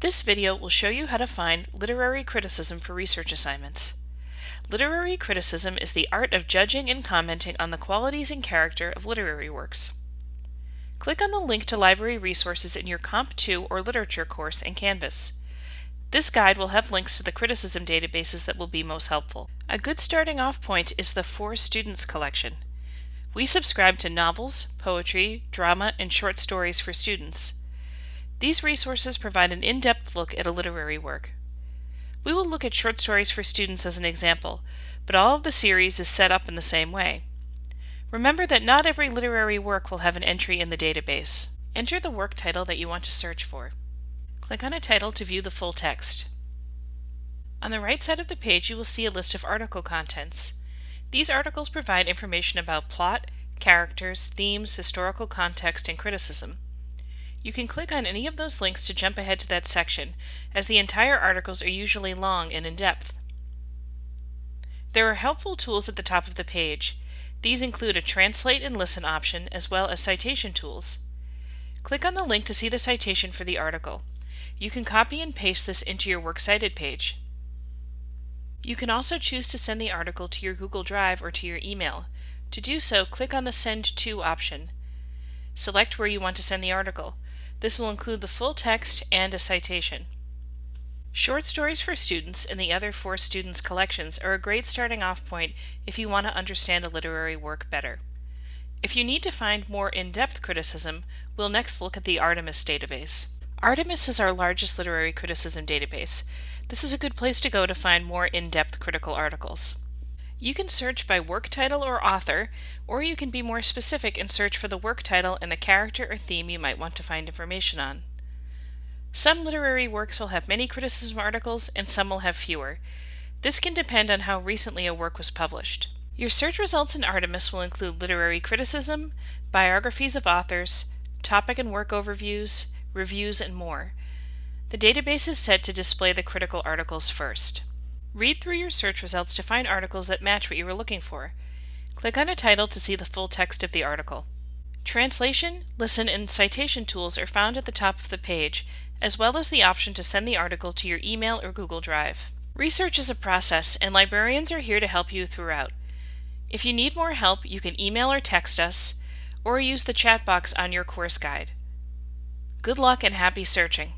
This video will show you how to find literary criticism for research assignments. Literary criticism is the art of judging and commenting on the qualities and character of literary works. Click on the link to library resources in your Comp 2 or Literature course in Canvas. This guide will have links to the criticism databases that will be most helpful. A good starting off point is the For Students collection. We subscribe to novels, poetry, drama, and short stories for students. These resources provide an in-depth look at a literary work. We will look at short stories for students as an example, but all of the series is set up in the same way. Remember that not every literary work will have an entry in the database. Enter the work title that you want to search for. Click on a title to view the full text. On the right side of the page you will see a list of article contents. These articles provide information about plot, characters, themes, historical context, and criticism. You can click on any of those links to jump ahead to that section, as the entire articles are usually long and in-depth. There are helpful tools at the top of the page. These include a translate and listen option as well as citation tools. Click on the link to see the citation for the article. You can copy and paste this into your Works Cited page. You can also choose to send the article to your Google Drive or to your email. To do so, click on the Send To option. Select where you want to send the article. This will include the full text and a citation. Short Stories for Students and the other For Students collections are a great starting off point if you want to understand a literary work better. If you need to find more in-depth criticism, we'll next look at the Artemis database. Artemis is our largest literary criticism database. This is a good place to go to find more in-depth critical articles. You can search by work title or author, or you can be more specific and search for the work title and the character or theme you might want to find information on. Some literary works will have many criticism articles and some will have fewer. This can depend on how recently a work was published. Your search results in Artemis will include literary criticism, biographies of authors, topic and work overviews, reviews, and more. The database is set to display the critical articles first. Read through your search results to find articles that match what you were looking for. Click on a title to see the full text of the article. Translation, listen, and citation tools are found at the top of the page, as well as the option to send the article to your email or Google Drive. Research is a process, and librarians are here to help you throughout. If you need more help, you can email or text us, or use the chat box on your course guide. Good luck and happy searching!